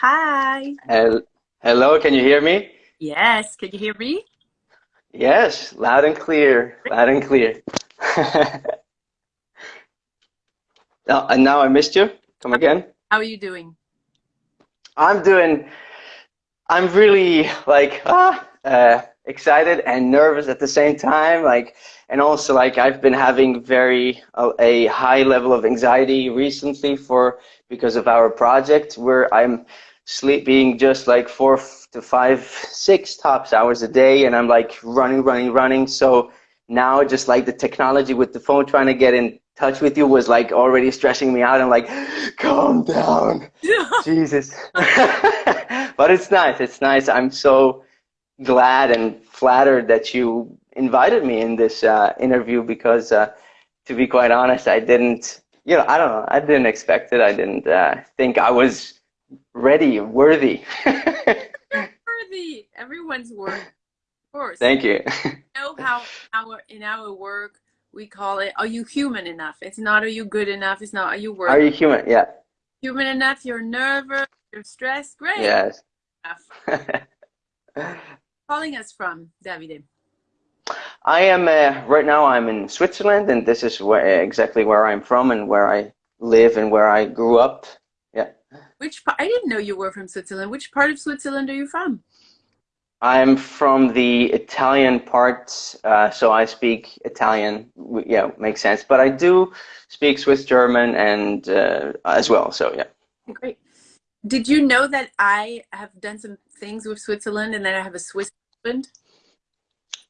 Hi. Hel- Hello, can you hear me? Yes, can you hear me? Yes, loud and clear, loud and clear. Oh, and now I missed you. Come again. How are you doing? I'm doing, I'm really like ah, uh, excited and nervous at the same time. Like, and also like I've been having very uh, a high level of anxiety recently for because of our project where I'm sleeping just like four to five, six tops hours a day, and I'm like running, running, running. So now just like the technology with the phone trying to get in touch with you was like already stressing me out. I'm like, calm down, Jesus. but it's nice. It's nice. I'm so glad and flattered that you invited me in this uh, interview because, uh, to be quite honest, I didn't. You know, I don't know. I didn't expect it. I didn't uh, think I was ready, worthy. Worthy. Everyone's worthy, of course. Thank you. You know how our in our work we call it are you human enough? It's not are you good enough, it's not are you worthy. Are you human? Yeah. human enough, you're nervous, you're stressed, great. Yes. Calling us from Davide. I am uh, right now. I'm in Switzerland, and this is where, exactly where I'm from and where I live and where I grew up. Yeah, Which part I didn't know you were from Switzerland. Which part of Switzerland are you from? I'm from the Italian part, uh, so I speak Italian. Yeah, makes sense. But I do speak Swiss German and uh, as well. So yeah. Great. Did you know that I have done some things with Switzerland and that I have a Swiss husband?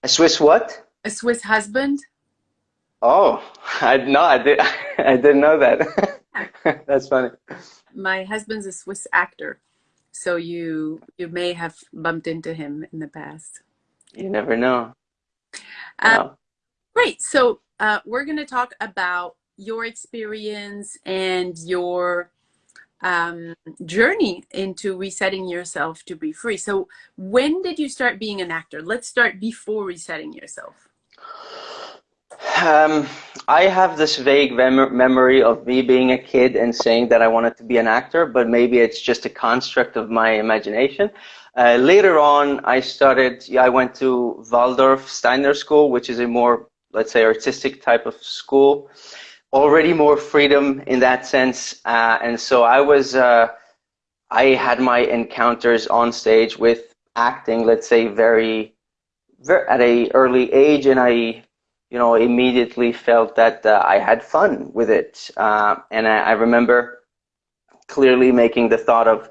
A Swiss what? A Swiss husband? Oh, I no, I did. I didn't know that. That's funny. My husband's a Swiss actor. So you you may have bumped into him in the past. You never know. Wow. great. So uh, we're going to talk about your experience and your um, journey into resetting yourself to be free. So when did you start being an actor? Let's start before resetting yourself. Um, I have this vague mem- memory of me being a kid and saying that I wanted to be an actor, but maybe it's just a construct of my imagination. Uh, later on, I started, yeah, I went to Waldorf Steiner School, which is a more, let's say, artistic type of school. Already more freedom in that sense. Uh, and so I was, uh, I had my encounters on stage with acting, let's say, very, very at a early age, and I you know, immediately felt that uh, I had fun with it. Uh, and I, I remember clearly making the thought of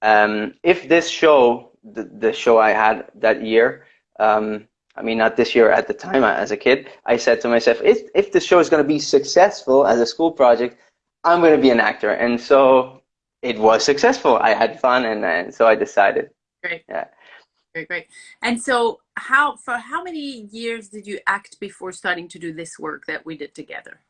um, if this show, the, the show I had that year, um, I mean, not this year, at the time uh, as a kid, I said to myself, if, if this show is going to be successful as a school project, I'm going to be an actor. And so it was successful. I had fun, and, and so I decided. Great. Yeah. Great, great. And so how for how many years did you act before starting to do this work that we did together?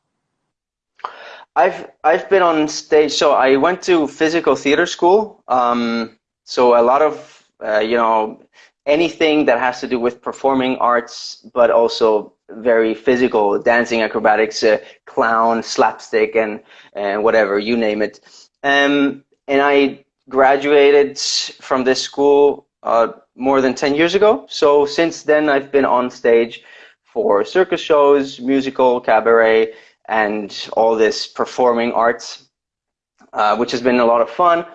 I've I've been on stage. So I went to physical theater school. Um, so a lot of uh, you know anything that has to do with performing arts, but also very physical, dancing, acrobatics, uh, clown, slapstick, and and whatever you name it. Um, and I graduated from this school uh, more than ten years ago. So since then, I've been on stage for circus shows, musical, cabaret and all this performing arts, uh, which has been a lot of fun.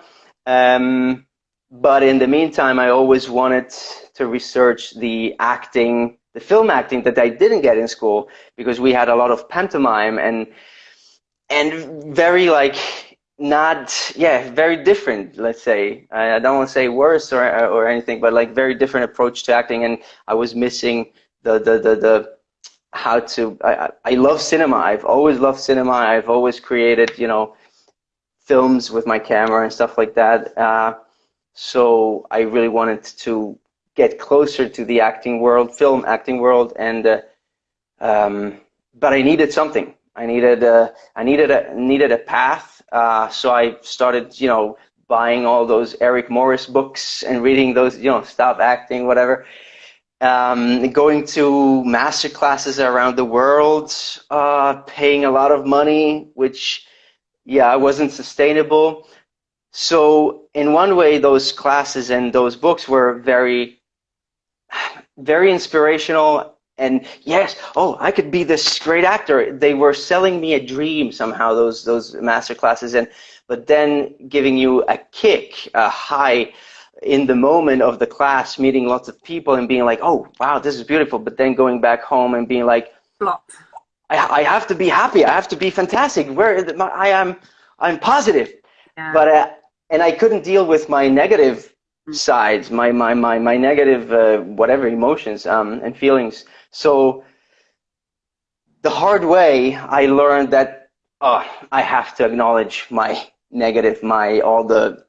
Um, but in the meantime, I always wanted to research the acting, the film acting that I didn't get in school because we had a lot of pantomime and and very like not yeah very different let's say. I, I don't want to say worse or or anything but like very different approach to acting and I was missing the the the, the how to I, I love cinema. I've always loved cinema. I've always created you know films with my camera and stuff like that uh, so I really wanted to get closer to the acting world film acting world and uh, um, but I needed something. I needed uh, I needed a needed a path uh, so I started you know buying all those Eric Morris books and reading those you know stop acting whatever um, going to master classes around the world, uh, paying a lot of money, which, yeah, wasn't sustainable. so in one way, those classes and those books were very, very inspirational. And yes, oh, I could be this great actor. They were selling me a dream somehow. Those those master classes, and but then giving you a kick, a high in the moment of the class, meeting lots of people and being like, oh, wow, this is beautiful. But then going back home and being like. I, I have to be happy. I have to be fantastic. Where I am, I'm positive. Yeah. But uh, and I couldn't deal with my negative Mm. sides, my my my my negative uh, whatever emotions um, and feelings. So the hard way, I learned that oh, I have to acknowledge my negative, my all the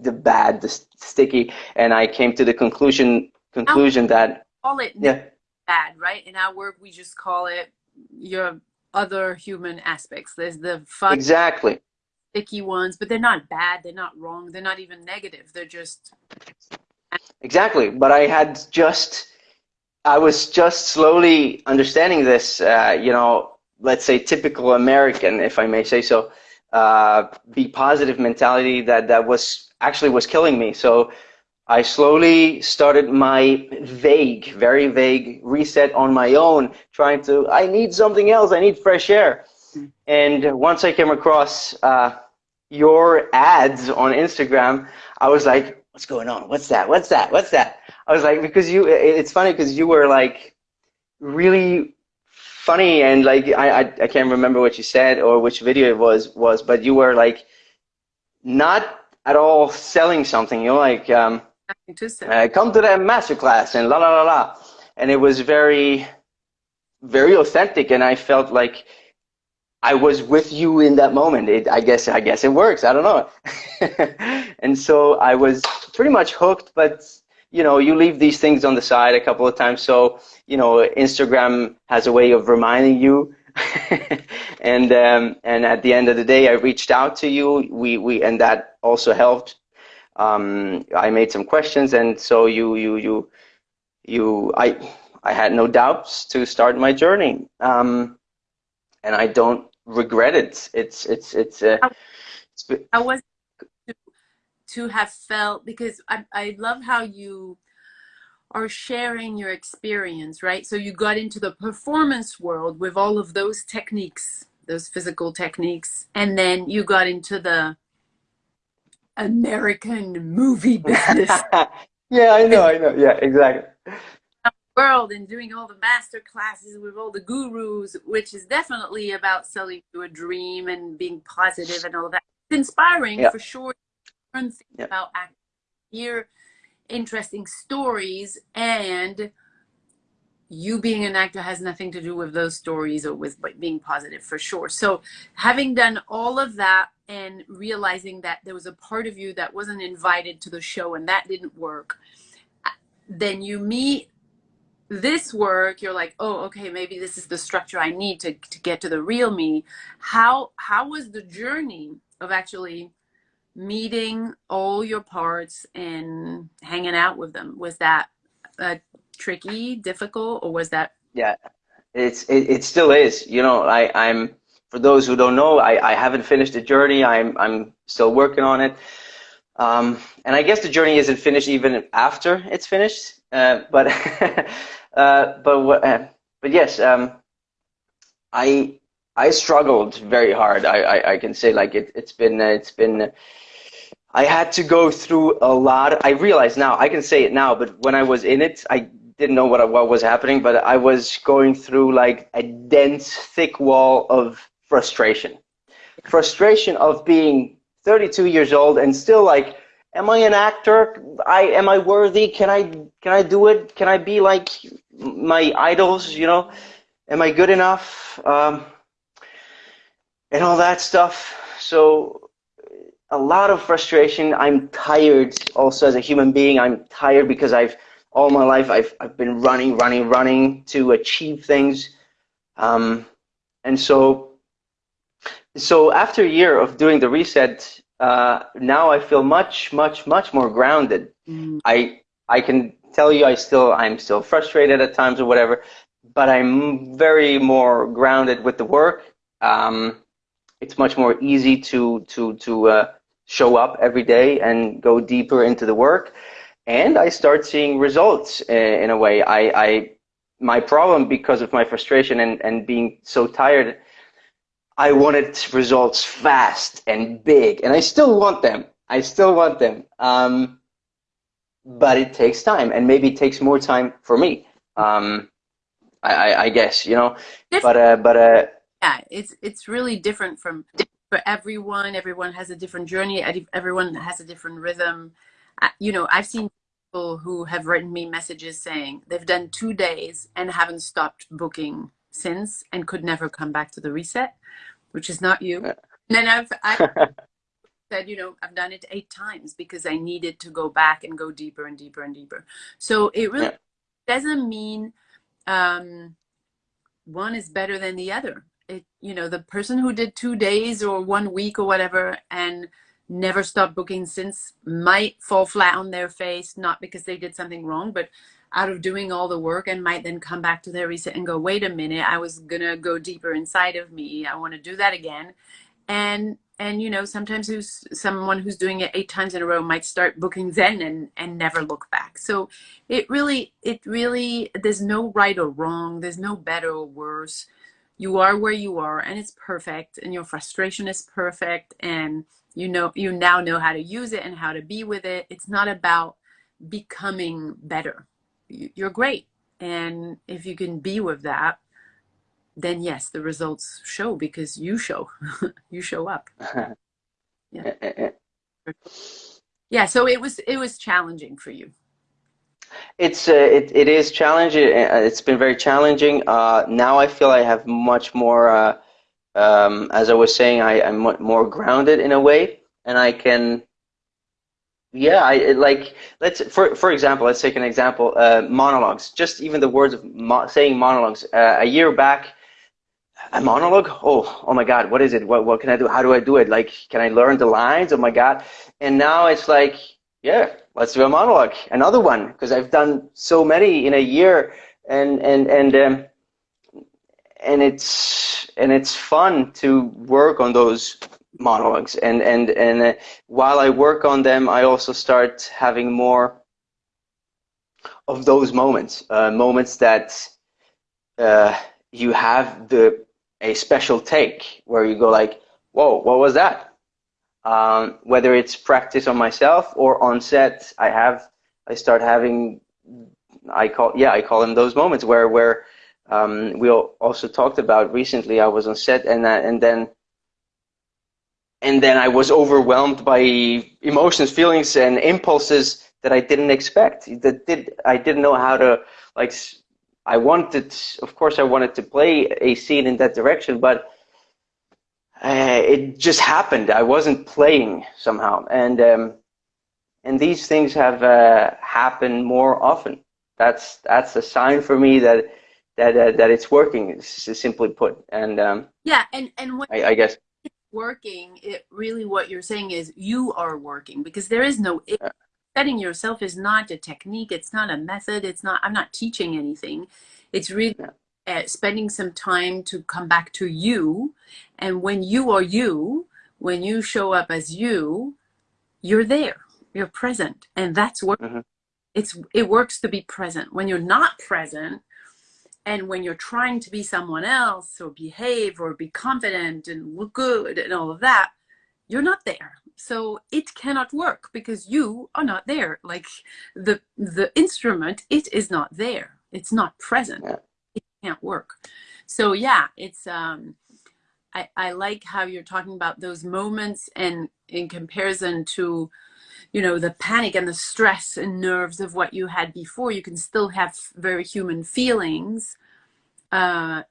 the bad, the sticky, and I came to the conclusion conclusion that call it yeah bad, right? In our work, we just call it your other human aspects. There's the fun, exactly sticky ones, but they're not bad. They're not wrong. They're not even negative. They're just exactly. But I had just I was just slowly understanding this. Uh, you know, let's say typical American, if I may say so. Uh, be positive mentality that that was actually was killing me. So I slowly started my vague, very vague reset on my own, trying to, I need something else, I need fresh air. And once I came across uh, your ads on Instagram, I was like, what's going on? What's that? What's that? What's that? I was like, because you, it's funny because you were like really funny and like, I, I, I can't remember what you said or which video it was, was, but you were like, not at all selling something. You're like, um, nothing to say. uh, come to the masterclass and la la la la. And it was very, very authentic, and I felt like I was with you in that moment. It, I guess, I guess it works. I don't know. and so I was pretty much hooked, but you know, you leave these things on the side a couple of times. So you know, Instagram has a way of reminding you. and um, and at the end of the day, I reached out to you. We we and that also helped um, I made some questions, and so you you you you I I had no doubts to start my journey, um, and I don't regret it. It's it's it's. Uh, I was to have felt because I I love how you are sharing your experience, right? So you got into the performance world with all of those techniques, those physical techniques, and then you got into the American movie business yeah, I know, I know. Yeah, exactly. world and doing all the master classes with all the gurus, which is definitely about selling you a dream and being positive and all that. It's inspiring Yeah. for sure. Learn things Yeah. about acting, hear interesting stories, and you being an actor has nothing to do with those stories or with being positive for sure. So having done all of that and realizing that there was a part of you that wasn't invited to the show and that didn't work, uh, then you meet this work you're like oh okay maybe this is the structure i need to, to get to the real me how how was the journey of actually meeting all your parts and hanging out with them was that uh, tricky difficult or was that Yeah, it's it, it still is. You know, I I'm for those who don't know, I I haven't finished the journey. I'm I'm still working on it. Um, and I guess the journey isn't finished even after it's finished. Uh, but uh, but what, uh, but yes, um, I I struggled very hard. I, I, I can say like it it's been uh, it's been. I had to go through a lot. I realize now I can say it now, but when I was in it, I didn't know what what was happening. But I was going through like a dense, thick wall of frustration, frustration of being 32 years old and still like am i an actor? I am i worthy? Can i can i do it? Can i be like my idols you know? Am i good enough? Um, and all that stuff. So a lot of frustration i'm tired also as a human being i'm tired because i've all my life i've, I've been running running running to achieve things um, and so so after a year of doing the reset, uh, now I feel much, much, much more grounded. Mm. I I can tell you, I still I'm still frustrated at times or whatever, but I'm very more grounded with the work. Um, it's much more easy to to to uh, show up every day and go deeper into the work. And I start seeing results in, in a way. I, I, my problem because of my frustration and, and being so tired, I wanted results fast and big, and I still want them. I still want them. Um, but it takes time, and maybe it takes more time for me. Um, I, I, guess you know, but uh, but uh, yeah, it's it's really different from for everyone. Everyone has a different journey. Everyone has a different rhythm. You know, I've seen people who have written me messages saying they've done two days and haven't stopped booking since and could never come back to the reset, which is not you. And then I've, I've said, you know, I've done it eight times because I needed to go back and go deeper and deeper and deeper. So it really doesn't mean um, one is better than the other it, you know, the person who did two days or one week or whatever and never stopped booking since might fall flat on their face, not because they did something wrong, but out of doing all the work and might then come back to their reset and go, wait a minute, I was gonna go deeper inside of me. I want to do that again. And and you know, sometimes who's someone who's doing it eight times in a row might start booking Zen and and never look back. So it really, it really, there's no right or wrong. There's no better or worse you are where you are and it's perfect and your frustration is perfect and you know you now know how to use it and how to be with it. It's not about becoming better. You're great and if you can be with that then yes the results show because you show you show up. Yeah. Eh, eh, eh. Yeah so it was it was challenging for you it's uh, it, it is challenging. Uh, it's been very challenging. Uh, now I feel I have much more. Uh, um, as I was saying, I, I'm more grounded in a way, and I can. Yeah, I like. Let's for for example, let's take an example. Uh, monologues. Just even the words of mo saying monologues. Uh, a year back, a monologue. Oh, oh my God, what is it? What what can I do? How do I do it? Like, can I learn the lines? Oh my God! And now it's like yeah, let's do a monologue, another one, because I've done so many in a year, and and and um, and it's and it's fun to work on those monologues, and and and uh, while I work on them, I also start having more of those moments, uh, moments that uh, you have the a special take where you go like, whoa, what was that? Um, whether it's practice on myself or on set, I have I start having I call yeah I call them those moments where where um, we also talked about recently. I was on set and uh, and then and then I was overwhelmed by emotions, feelings, and impulses that I didn't expect. That did I didn't know how to like. I wanted, of course, I wanted to play a scene in that direction, but uh, it just happened. I wasn't playing somehow, and um, and these things have uh, happened more often. That's that's a sign for me that that uh, that it's working. Simply put, and um, yeah, and and what I, I guess working. It really what you're saying is you are working because there is no. It, setting yourself is not a technique. It's not a method. It's not. I'm not teaching anything. It's really. Yeah uh, spending some time to come back to you. And when you are you, when you show up as you, you're there, you're present. And that's what mm-hmm. it's, it works to be present. When you're not present, and when you're trying to be someone else or behave or be confident and look good and all of that, you're not there. So it cannot work because you are not there. Like the the instrument, it is not there. It's not present. Yeah can't work. So yeah, it's um, I, I like how you're talking about those moments and in comparison to, you know, the panic and the stress and nerves of what you had before, you can still have very human feelings. Uh,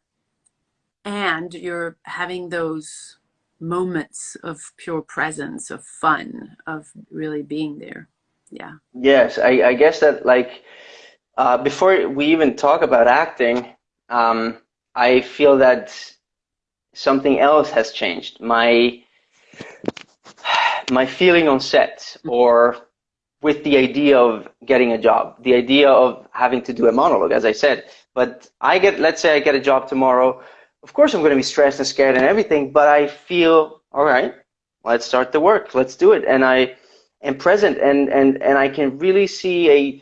and you're having those moments of pure presence, of fun, of really being there. Yeah. Yes, I, I guess that like uh, before we even talk about acting, um, I feel that something else has changed. My my feeling on set or with the idea of getting a job, the idea of having to do a monologue, as I said. But I get, let's say I get a job tomorrow. Of course, I'm going to be stressed and scared and everything, but I feel, all right, let's start the work. Let's do it. And I am present, and and and I can really see a.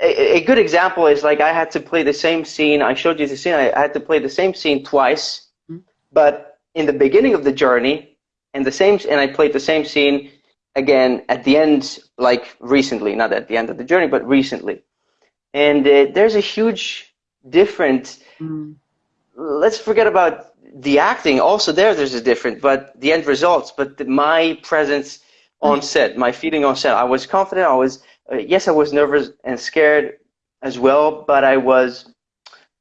A, a good example is like I had to play the same scene. I showed you the scene. I, I had to play the same scene twice, mm-hmm. but in the beginning of the journey, and the same, and I played the same scene again at the end, like recently, not at the end of the journey, but recently. And uh, there's a huge difference. Mm. Let's forget about the acting. Also, there, there's a difference, but the end results. But the, my presence on mm. set, my feeling on set, I was confident. I was, uh, yes, I was nervous and scared as well, but I was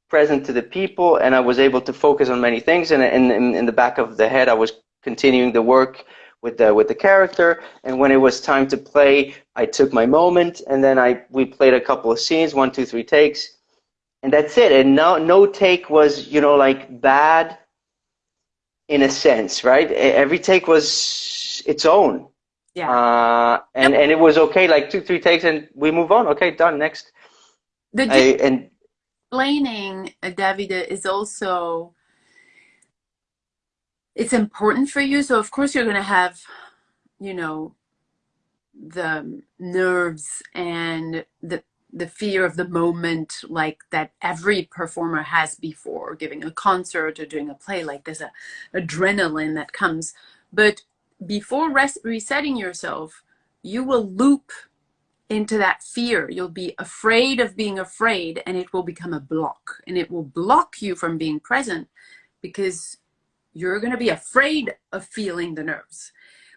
present to the people, and I was able to focus on many things. And in, in, in the back of the head, I was continuing the work with the with the character. And when it was time to play, I took my moment, and then I we played a couple of scenes, one, two, three takes, and that's it. And no no take was you know like bad, in a sense, right? Every take was its own. Yeah. Uh, and and it was okay, like two, three takes, and we move on. Okay, done. Next. The I, and explaining, uh, David, is also it's important for you. So of course you're going to have, you know, the nerves and the the fear of the moment like that every performer has before giving a concert or doing a play like there's a adrenaline that comes but before res- resetting yourself you will loop into that fear you'll be afraid of being afraid and it will become a block and it will block you from being present because you're going to be afraid of feeling the nerves.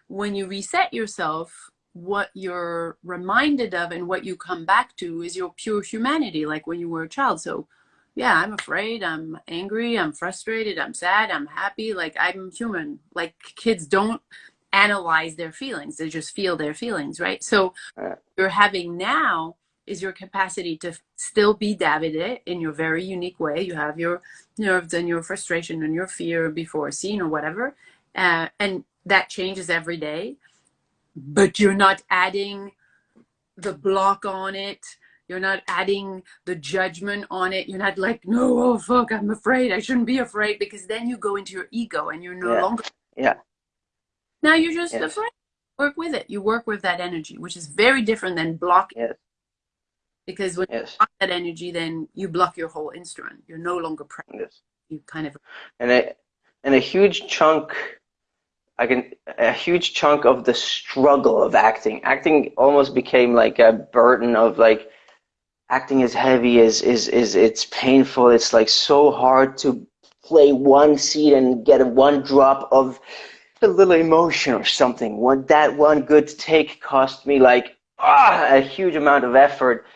When you reset yourself, what you're reminded of and what you come back to is your pure humanity, like when you were a child. So, yeah, I'm afraid, I'm angry, I'm frustrated, I'm sad, I'm happy. Like, I'm human. Like, kids don't analyze their feelings, they just feel their feelings, right? So, you're having now is your capacity to still be Davide in your very unique way. You have your nerves and your frustration and your fear before a scene or whatever. Uh, and that changes every day. But you're not adding the block on it. You're not adding the judgment on it. You're not like, no, oh fuck, I'm afraid. I shouldn't be afraid because then you go into your ego and you're no yeah. longer. Yeah. Now you're just yes. afraid. Work with it. You work with that energy, which is very different than blocking. Yes because when yes. you block that energy then you block your whole instrument you're no longer present yes. you kind of and a and a huge chunk I can a huge chunk of the struggle of acting acting almost became like a burden of like acting is heavy is is is it's painful it's like so hard to play one scene and get one drop of a little emotion or something. One that one good take cost me like ah, a huge amount of effort.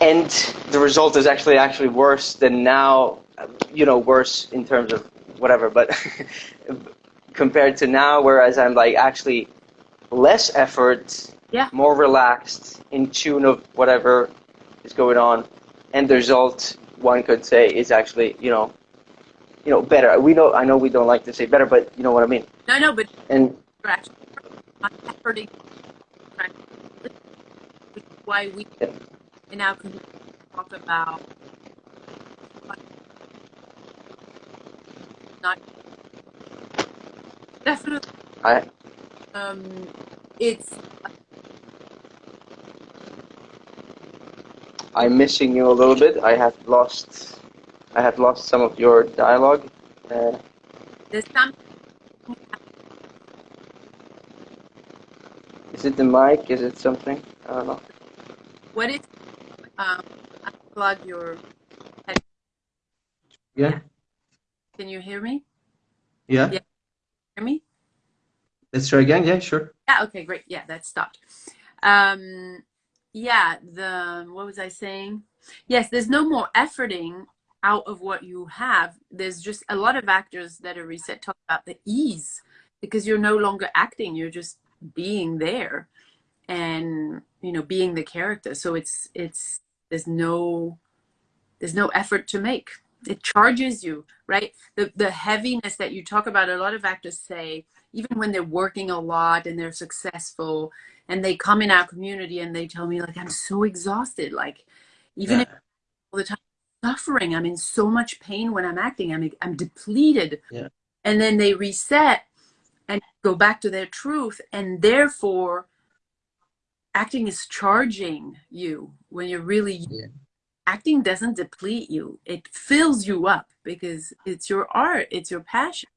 And the result is actually actually worse than now you know worse in terms of whatever but compared to now whereas i'm like actually less effort yeah. more relaxed in tune of whatever is going on. And the result one could say is actually you know you know better we know i know we don't like to say better but you know what i mean no no but and actually why we yeah. and now can talk about not definitely I um it's I'm missing you a little bit. I have lost I have lost some of your dialogue. Uh, There's some Is it the mic? Is it something? I don't know. What is um, unplug your head? Yeah. Can you hear me? Yeah. Yeah. Hear me? Let's try again. Yeah, sure. Yeah. Okay. Great. Yeah, that stopped. Um, yeah. The what was I saying? Yes. There's no more efforting out of what you have. There's just a lot of actors that are reset talk about the ease because you're no longer acting. You're just being there and you know being the character so it's it's there's no there's no effort to make it charges you right the the heaviness that you talk about a lot of actors say even when they're working a lot and they're successful and they come in our community and they tell me like i'm so exhausted like even yeah. all the time suffering. I'm in so much pain when i'm acting. I'm i'm depleted. Yeah. And then they reset and go back to their truth. And therefore acting is charging you when you're really yeah. acting doesn't deplete you. It fills you up because it's your art. It's your passion.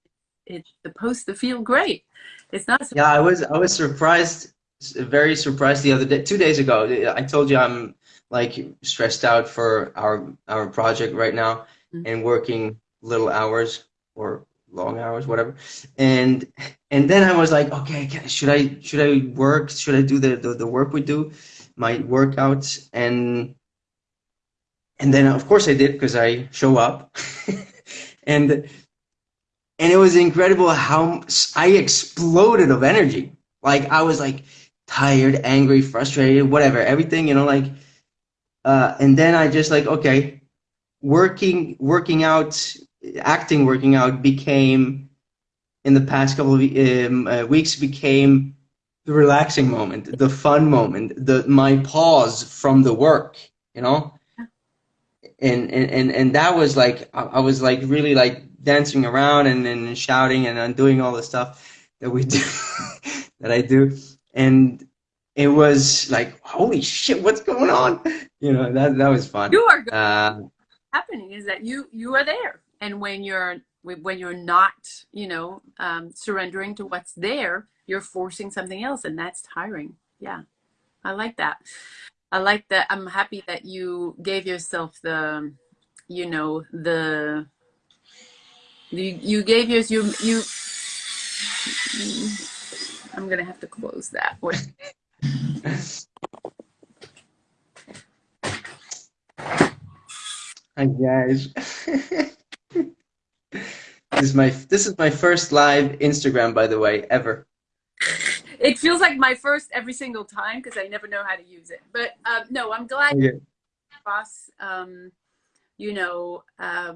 It's supposed to feel great. It's not yeah i was i was surprised very surprised the other day two days ago. I told you i'm like stressed out for our our project right now mm-hmm. and working little hours or long hours whatever. And and then i was like okay should i should i work? Should i do the the, the work we do my workouts? And and then of course i did because i show up. And and it was incredible how i exploded of energy. Like i was like tired angry frustrated whatever everything you know like uh, and then i just like okay working working out acting working out became in the past couple of um, uh, weeks became the relaxing moment the fun moment the my pause from the work you know? And and and, and that was like I, was like really like dancing around and, and shouting and, and doing all the stuff that we do that i do. And it was like holy shit what's going on you know that that was fun. You are uh, happening is that you you are there. And when you're when you're not you know um, surrendering to what's there you're forcing something else and that's tiring. Yeah. I like that. I like that. I'm happy that you gave yourself the you know the you, you gave yours you you i'm gonna have to close that Hi guys. this is my this is my first live Instagram, by the way, ever. It feels like my first every single time because I never know how to use it. But uh, no, I'm glad yeah. across, um, you know, uh,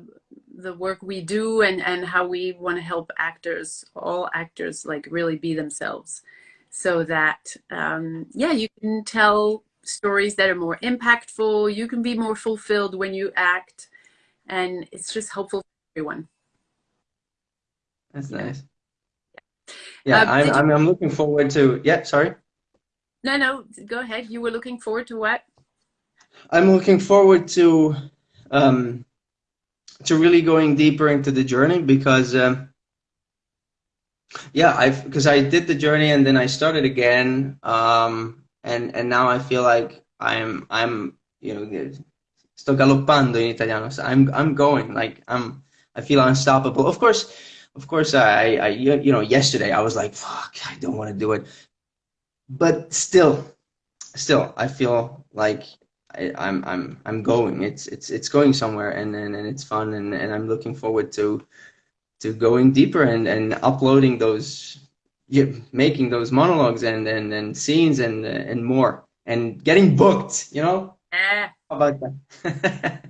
the work we do and and how we want to help actors, all actors, like really be themselves, so that um, yeah, you can tell stories that are more impactful. You can be more fulfilled when you act, and it's just helpful for everyone. That's nice. Yeah, uh, I'm, I'm, I'm looking forward to. Yeah, sorry. No, no, go ahead. You were looking forward to what? I'm looking forward to um, to really going deeper into the journey because um, yeah, I've because I did the journey and then I started again, um, and and now I feel like I'm I'm you know sto galoppando in italiano. So I'm I'm going like I'm I feel unstoppable. Of course of course, I, I, you know, yesterday I was like, fuck, I don't want to do it. But still, still, I feel like I, I'm, I'm, I'm going. It's, it's, it's going somewhere, and, and, and it's fun, and, and I'm looking forward to, to going deeper and, and uploading those, making those monologues and, and, and scenes and, and more, and getting booked. You know. Yeah. How about that?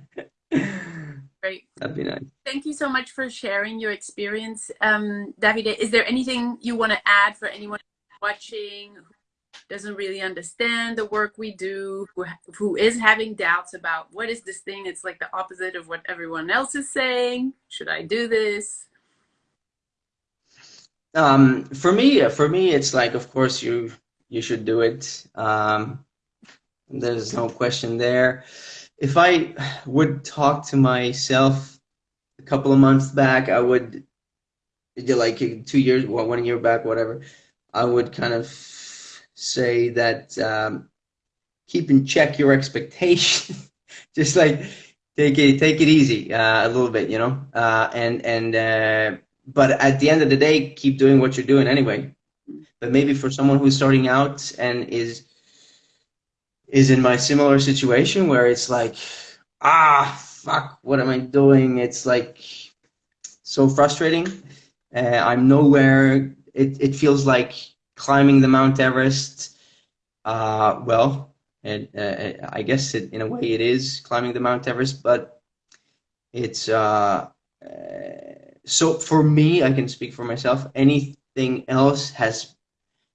Great. That'd be nice. Thank you so much for sharing your experience. Um, Davide, is there anything you want to add for anyone watching who doesn't really understand the work we do, who, who is having doubts about what is this thing? It's like the opposite of what everyone else is saying. Should I do this? Um, for me, for me, it's like, of course, you you should do it. Um, there's no question there if I would talk to myself a couple of months back, I would, like two years, one year back, whatever, I would kind of say that um, keep in check your expectations. Just like take it take it easy uh, a little bit, you know, uh, and and uh, but at the end of the day, keep doing what you're doing anyway. But maybe for someone who's starting out and is is in my similar situation where it's like, ah, fuck, what am I doing? It's like so frustrating. Uh, I'm nowhere. It, it feels like climbing the Mount Everest. Uh, well, it, uh, I guess it, in a way it is climbing the Mount Everest, but it's uh, uh, so for me, I can speak for myself. Anything else has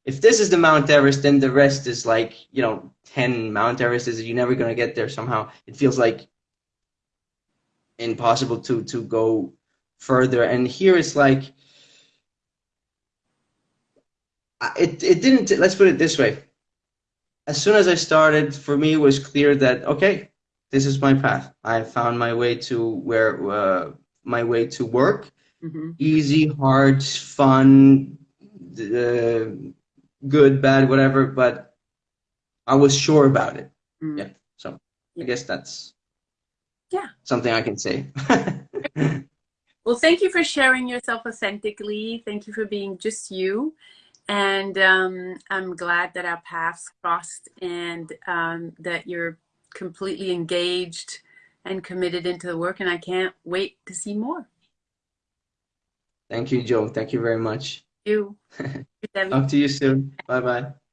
if this is the Mount Everest, then the rest is like, you know, 10 Mount Everests. You're never going to get there somehow. It feels like impossible to, to go further. And here it's like, it, it didn't, let's put it this way. As soon as I started, for me, it was clear that, okay, this is my path. I found my way to where, uh, my way to work. Mm-hmm. Easy, hard, fun, uh, good, bad, whatever, but I was sure about it. Mm. Yeah. So Yeah. I guess that's Yeah. something I can say. Well, thank you for sharing yourself authentically. Thank you for being just you. And um, I'm glad that our paths crossed and um, that you're completely engaged and committed into the work. And I can't wait to see more. Thank you, Joe. Thank you very much. You. Talk to you soon. Bye bye.